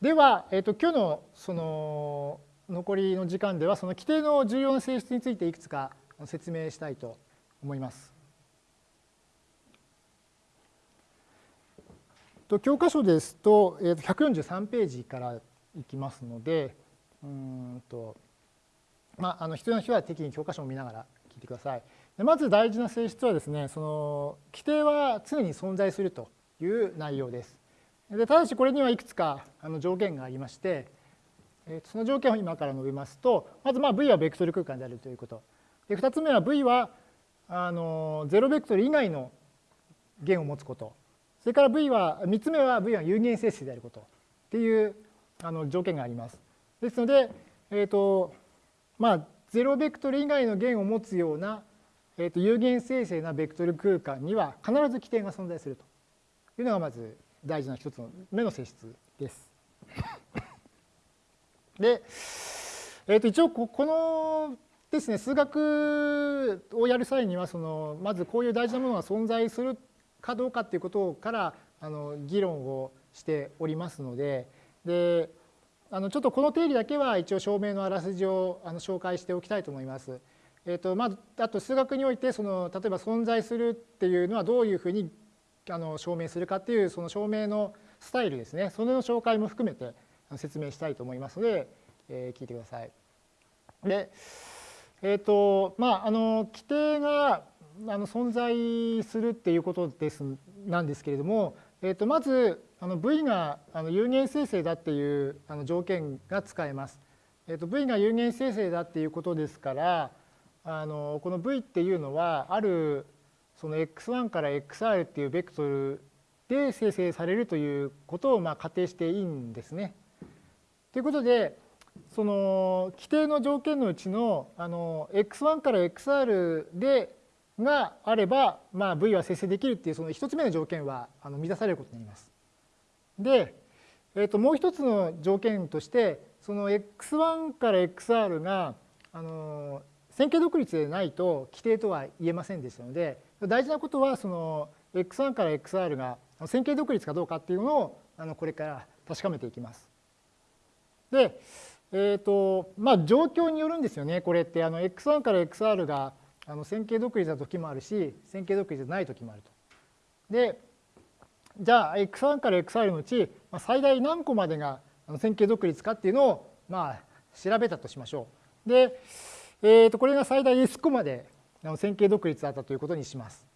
では、えーと、今日のその残りの時間ではその規定の重要な性質についていくつか説明したいと思います。と教科書ですと,、えー、と143ページからいきますのでうんと、まあ、あの必要な人は適宜教科書を見ながら聞いてください。でまず大事な性質はですねその規定は常に存在するという内容です。でただしこれにはいくつかあの条件がありまして、その条件を今から述べますとまずまあ V はベクトル空間であるということ。で2つ目は V はあの0ベクトル以外の弦を持つこと。それから V は3つ目は V は有限整数であること。っていうあの条件があります。ですので、えーとまあ、0ベクトル以外の弦を持つような、えー、と有限生成なベクトル空間には必ず規定が存在するというのがまず大事な一つの目の性質です。で、えー、と一応このですね数学をやる際にはそのまずこういう大事なものが存在するかどうかっていうことからあの議論をしておりますのでであのちょっとこの定理だけは一応証明のあらすじをあの紹介しておきたいと思います。えーとまあ、あと数学においてその例えば存在するっていうのはどういうふうにあの証明するかっていうその証明のスタイルですねそれの紹介も含めて説明したいと思いますので、えー、聞いてください。でえーとまあ、あの規定があの存在するっていうことですなんですけれども、えー、とまずあの V があの有限生成だっていうあの条件が使えます。えー、と V が有限生成だっていうことですからあのこの V っていうのはあるその x1 から xr っていうベクトルで生成されるということをまあ仮定していいんですね。ということでその規定の条件のうちのあの x1 から xr でがあれば、まあ、V は生成できるっていうその一つ目の条件はあの満たされることになります。で、えー、ともう一つの条件としてその x1 から xr があの線形独立でないと規定とは言えませんでしたので大事なことはその x1 から xr が線形独立かどうかっていうのをあのこれから確かめていきます。で、えーとまあ、状況によるんですよねこれってあの x1 から xr があの線形独立な時もあるし線形独立じゃない時もあると。でじゃあ x1 から xr のうち最大何個までが線形独立かっていうのをまあ調べたとしましょう。で、えー、とこれが最大 s 個まで線形独立だったということにします。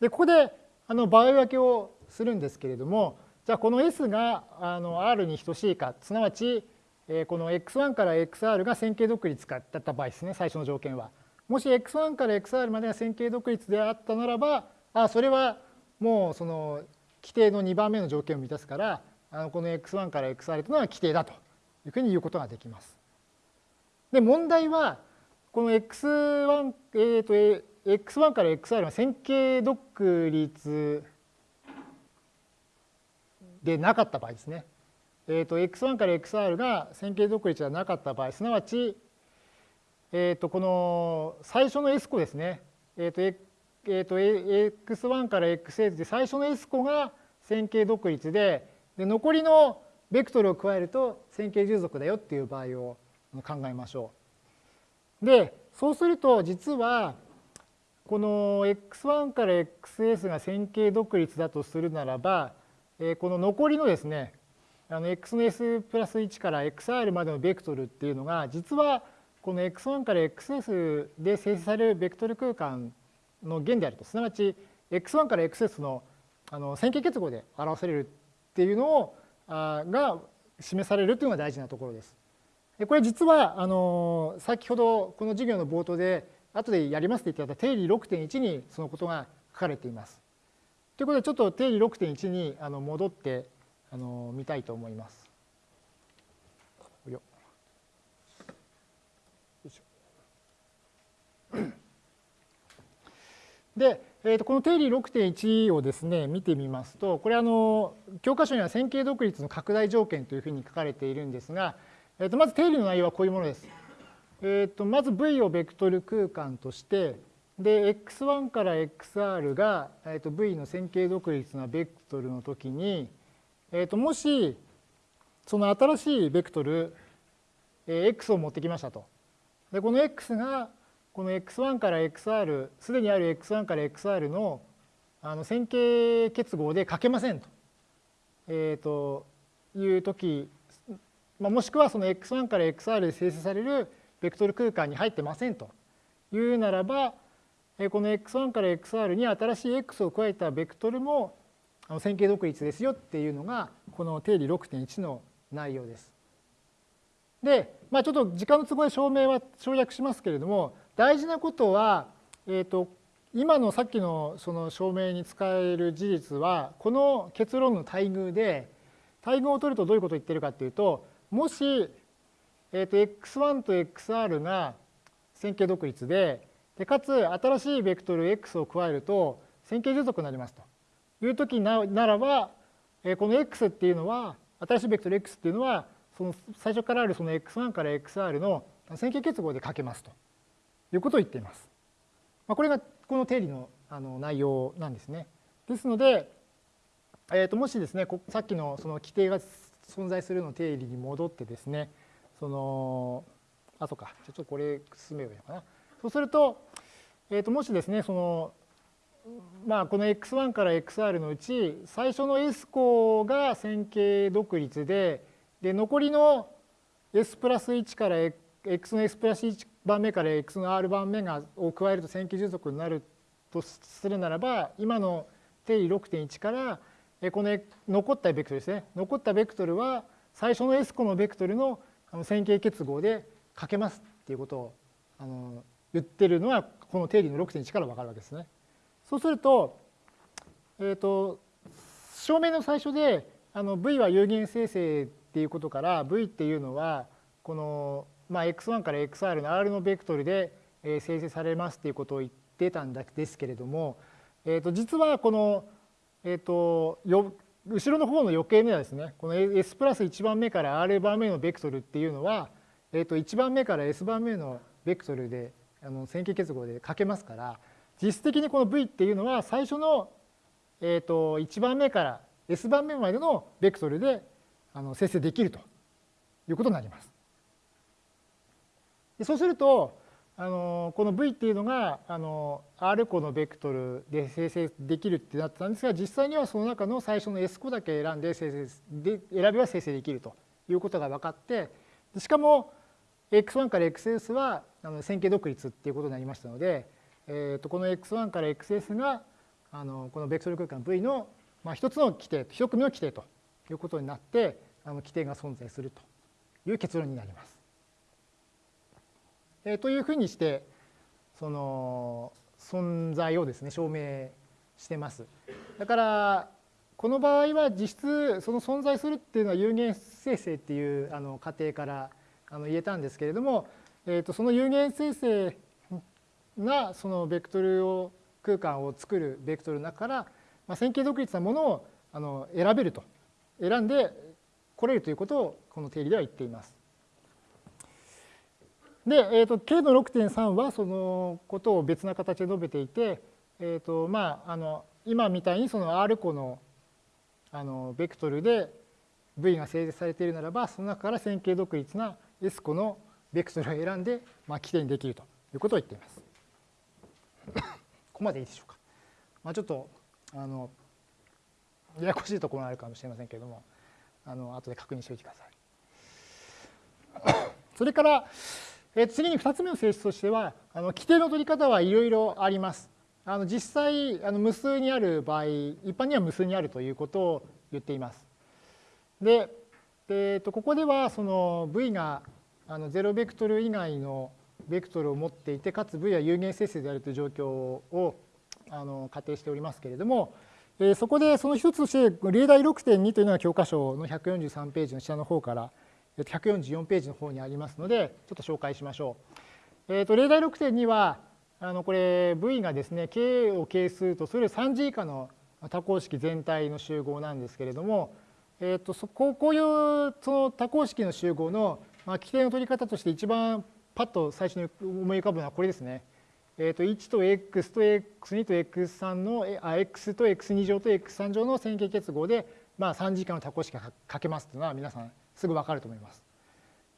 でここであの場合分けをするんですけれどもじゃあこの s があの r に等しいかすなわちこの x1 から xr が線形独立かだった場合ですね最初の条件は。もし x1 から xr までが線形独立であったならばあそれはもうその規定の2番目の条件を満たすからあのこの x1 から xr というのは規定だというふうに言うことができます。で問題はこの x1, えーと x1 から xr は線形独立でなかった場合ですね。えーと、x1 から xr が線形独立ではなかった場合すなわちえー、とこの最初の S 個ですね、えーとえー、と x1 から xs で最初の S 個が線形独立でで残りのベクトルを加えると線形従属だよっていう場合を考えましょう。でそうすると実はこの x1 から xs が線形独立だとするならばこの残りのですねあの x の s プラス1から xr までのベクトルっていうのが実はこの x1 から xs で生成されるベクトル空間の弦であるとすなわち x1 から xs のあの線形結合で表されるっていうのをあが示されるというのが大事なところです。これ実はあの先ほどこの授業の冒頭で後でやりますと言ってた定理6.1にそのことが書かれています。ということでちょっと定理6.1にあの戻ってあの見たいと思います。で、えー、とこの定理6.1をですね見てみますとこれあの教科書には線形独立の拡大条件というふうに書かれているんですが、えー、とまず定理の内容はこういうものです。えー、とまず V をベクトル空間としてで x1 から xr が、えー、と V の線形独立なベクトルの時に、えー、ともしその新しいベクトル、え x を持ってきましたと。でこの x がこの x1 から xr すでにある x1 から xr のあの線形結合で書けませんと,、えー、という時、まあ、もしくはその x1 から xr で生成されるベクトル空間に入ってませんというならばこの x1 から xr に新しい x を加えたベクトルも線形独立ですよっていうのがこの定理6.1の内容です。で、まあ、ちょっと時間の都合で証明は省略しますけれども大事なことは、えーと、今のさっきのその証明に使える事実はこの結論の対偶で対偶を取るとどういうことを言ってるかっていうともし、えー、と x1 と xr が線形独立ででかつ新しいベクトル x を加えると線形持続になりますという時ならばこの x っていうのは新しいベクトル x っていうのはその最初からあるその x1 から xr の線形結合で書けますということを言っています。まあこれがこの定理のあの内容なんですね。ですので、えー、ともしですねさっきのその規定が存在するの定理に戻ってですねそのあそうかちょっとこれ進めばいいのかな。そうすると,、えー、ともしですねそのまあこの x1 から xr のうち最初の s 項が線形独立でで残りの s プラス1から x の s プラス1番目から x の r 番目がを加えると線形持続になるとするならば今の定理6.1からこの残ったベクトルですね残ったベクトルは最初の s 個のベクトルの線形結合で書けますっていうことをあの言ってるのはこの定理の6.1から分かるわけですね。そうすると,、えーと、証明の最初であの v は有限生成っていうことから v っていうのはこの、まあ、x1 から xr の r のベクトルで生成されますっていうことを言ってたんですけれども、えー、と実はこの、えー、とよ後ろの方の余計目はですねこの s プラス1番目から r 番目のベクトルっていうのは、えー、と1番目から s 番目のベクトルであの線形結合で書けますから実質的にこの V っていうのは最初の、えー、と1番目から S 番目までのベクトルであの生成できるということになります。でそうするとあのこの V っていうのがあの R 個のベクトルで生成できるってなってたんですが実際にはその中の最初の S 個だけ選んで生成で選べば生成できるということが分かってしかも x1 から xs はあの線形独立っていうことになりましたので、えー、とこの x1 から xs があのこのベクトル空間 V の、まあ、一つの規定一組の規定ということになってあの規定が存在するという結論になります。えー、というふうにしてその存在をですね証明してます。だからこの場合は実質その存在するっていうのは有限生成っていうあの過程からあの言えたんですけれども、えー、とその有限生成がそのベクトルを空間を作るベクトルの中から、まあ、線形独立なものをあの選べると選んでこれるということをこの定理では言っています。で、えーと、K の6.3はそのことを別な形で述べていて、えーとまあ、あの今みたいにその R 個のあのベクトルで V が生成されているならばその中から線形独立な S 個のベクトルを選んで、まあ、規定にできるということを言っています。ここまでいいでしょうか。まあ、ちょっとあのややこしいところがあるかもしれませんけれどもあの後で確認しておいてください。それからえ次に2つ目の性質としてはあの規定の取り方はいろいろあります。あの実際あの無数にある場合一般には無数にあるということを言っています。で、えー、とここではその v があの0ベクトル以外のベクトルを持っていてかつ v は有限生成であるという状況をあの仮定しておりますけれども、えー、そこでその一つとして例題6.2というのが教科書の143ページの下の方から144ページの方にありますのでちょっと紹介しましょう。えー、と例題6.2はあのこれ v がですね k を係数とする3次以下の多項式全体の集合なんですけれども、えー、とそここういうその多項式の集合のまあ、規定の取り方として一番パッと最初に思い浮かぶのはこれですね。えー、と1と x と x2 と x3 のあ x と x2 乗と x3 乗の線形結合でまあ、3次元の多項式が書けますっていうのは皆さんすぐ分かると思います。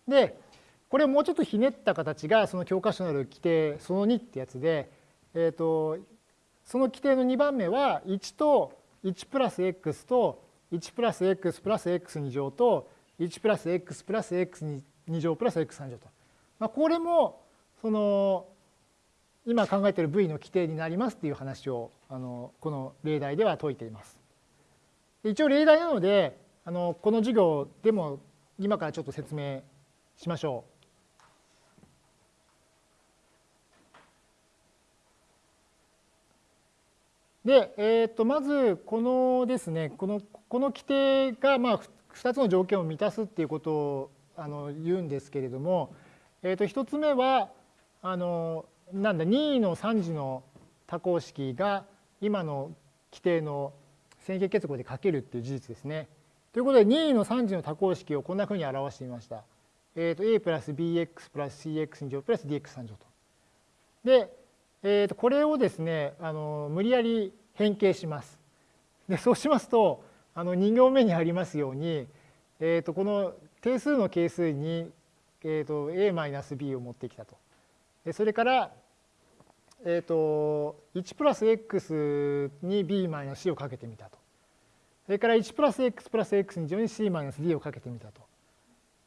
でこれをもうちょっとひねった形がその教科書のある規定その2ってやつで、えーと、その規定の2番目は1と1プラス x と1プラス x プラス x2 乗と1プラス x プラス x2 乗プラス x3 乗と。まあ、これもその今考えている V の規定になりますっていう話をあのこの例題では解いています。一応例題なのであのこの授業でも今からちょっと説明しましょう。で、えー、とまずこのですねこのこの規定がまあ2つの条件を満たすっていうことをあの言うんですけれども、えー、と1つ目はあのなんだ任意の3次の多項式が今の規定の線形結合で書けるっていう事実ですね。ということで任意の3次の多項式をこんなふうに表してみました。えー、と a プラス bx プラス cx2 乗プラス dx3 乗と。で、えー、とこれをですねあの無理やり変形します。でそうしますとあの2行目にありますように、えー、とこの定数の係数に、えー、と a-b を持ってきたと。それから、えー、と1プラス x に b マイナス c をかけてみたと。それから1プラス x プラス x に乗に c マイナス d をかけてみたと。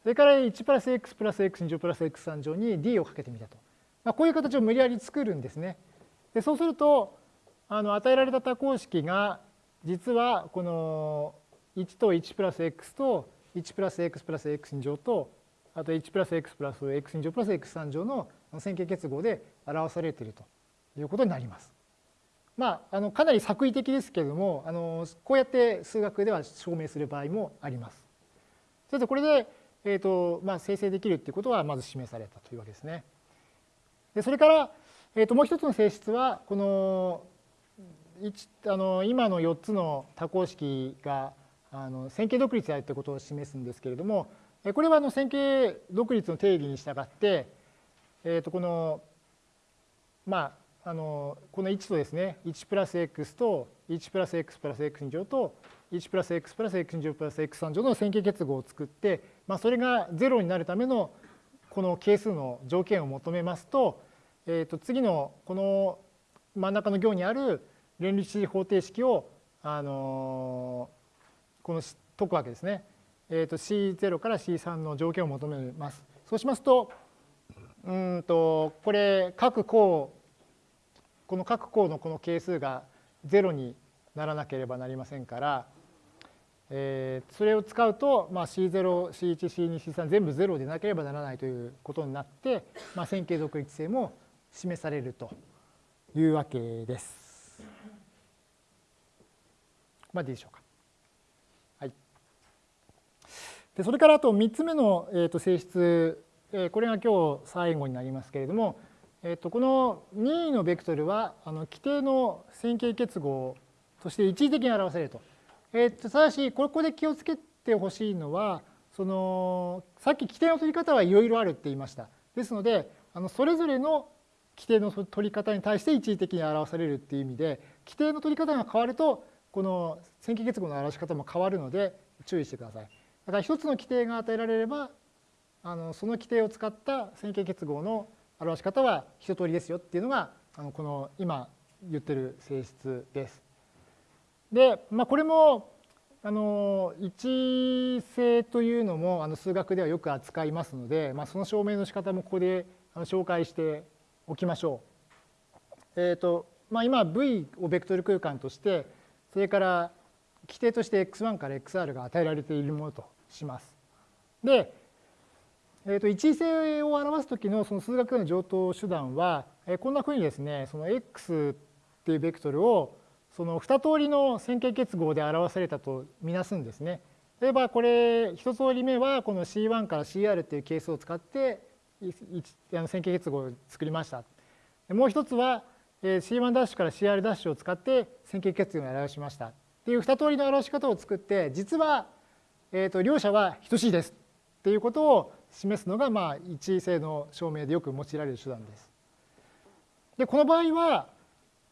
それから1プラス x プラス x に乗プラス x3 乗に d をかけてみたと。まあ、こういう形を無理やり作るんですね。でそうするとあの与えられた多項式が実はこの1と1プラス x と1プラス x プラス x 2乗とあと1プラス x プラス x 2乗プラス x3 乗の線形結合で表されているということになります。まあ、あのかなり作為的ですけれどもあのこうやって数学では証明する場合もあります。それとこれで、えーとまあ、生成できるっていうことはまず示されたというわけですね。でそれから、えー、ともう一つの性質はこのあの今の4つの多項式があの線形独立であるということを示すんですけれどもこれはあの線形独立の定義に従って、えー、とこのまああのこの1とですね1プラス x と1プラス x プラス x 2乗と1プラス x プラス x 2乗プラス x3 乗の線形結合を作って、まあ、それが0になるためのこの係数の条件を求めますと,、えー、と次のこの真ん中の行にある連立方程式を、あのこの解くわけですね。えー、と C0 から C3 の条件を求めます。そうしますとうんとこれ各項この各項のこの係数が0にならなければなりませんから、えー、それを使うと、まあ、C0、C1、C2、C3 全部0でなければならないということになって、まあ、線形独立性も示されるというわけです。まあでいいでしょうか。はい、でそれからあと3つ目の、えー、と性質、えー、これが今日最後になりますけれども、えー、とこの任意のベクトルはあの規定の線形結合として一時的に表されると。えー、とただしここで気をつけてほしいのはそのさっき規定の取り方はいろいろあるって言いました。ですのであのそれぞれの規定の取り方に対して一時的に表されるっていう意味で規定の取り方が変わるとこの線形結合の表し方も変わるので注意してください。だから一つの規定が与えられればあのその規定を使った線形結合の表し方は一通りですよっていうのがあのこの今言ってる性質です。で、まあ、これもあの一性というのもあの数学ではよく扱いますので、まあ、その証明の仕方もここで紹介しておきましょう。えーとまあ、今 V をベクトル空間としてそれから規定として x1 から xr が与えられているものとします。で、えー、と一位性を表す時のその数学の上等手段は、えー、こんなふうにですねその x っていうベクトルをその2通りの線形結合で表されたとみなすんですね。例えばこれ一通り目はこの C1 から CR っていう係数を使って線形結合を作りました。もう一つは C1' から CR' を使って線形結合を表しましたっていう2通りの表し方を作って実は、えー、と両者は等しいですっていうことを示すのが、まあ、一位性の証明でよく用いられる手段です。でこの場合は、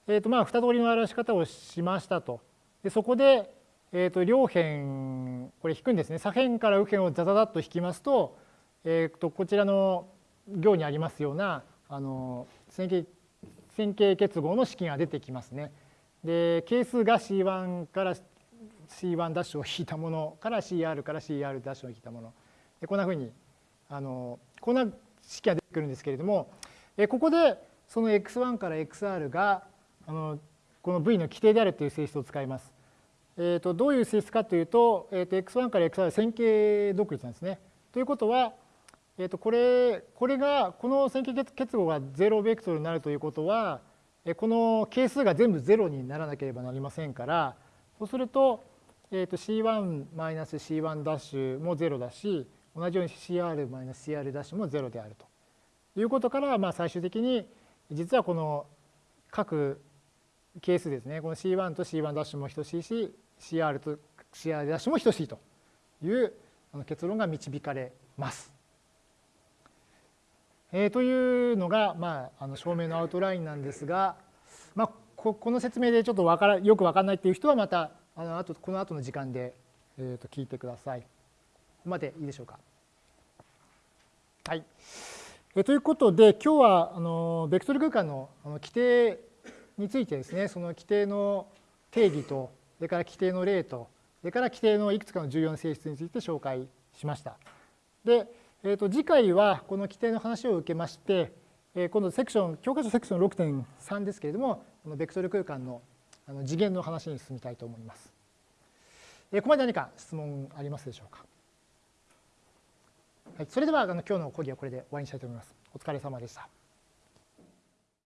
えーとまあ、2通りの表し方をしましたと。でそこで、えー、と両辺これ引くんですね左辺から右辺をザザザッと引きますと,、えー、とこちらの行にありますようなあの線形線形結合の式が出てきますね。で係数が C1 から C1 を引いたものから CR から CR を引いたものでこんなふうにあのこんな式が出てくるんですけれどもえここでその x1 から xr があのこの v の規定であるという性質を使います。えー、とどういう性質かというと,、えー、と x1 から xr は線形独立なんですね。ということは、えー、とこれこれがこの線形結合が0ベクトルになるということはこの係数が全部0にならなければなりませんからそうすると,、えー、と C1-C1 も0だし同じように CR-CR ダッシュも0であるということから、まあ、最終的に実はこの各係数ですねこの C1 と C1 ダッシュも等しいし CR と CR ダッシュも等しいという結論が導かれます。えー、というのが、まあ、あの証明のアウトラインなんですが、まあ、ここの説明でちょっとわからよく分からないっていう人はまたあの後この後の時間で、えー、と聞いてください。までいいでしょうか？はい。えということで今日はあのベクトル空間のあの規定についてですねその規定の定義とそれから規定の例とそれから規定のいくつかの重要な性質について紹介しました。で、えー、と次回はこの規定の話を受けまして、えー、今度セクション教科書セクション6.3ですけれどもこのベクトル空間のあの次元の話に進みたいと思います。ここまで何か質問ありますでしょうか？はい、それではあの今日の講義はこれで終わりにしたいと思います。お疲れ様でした。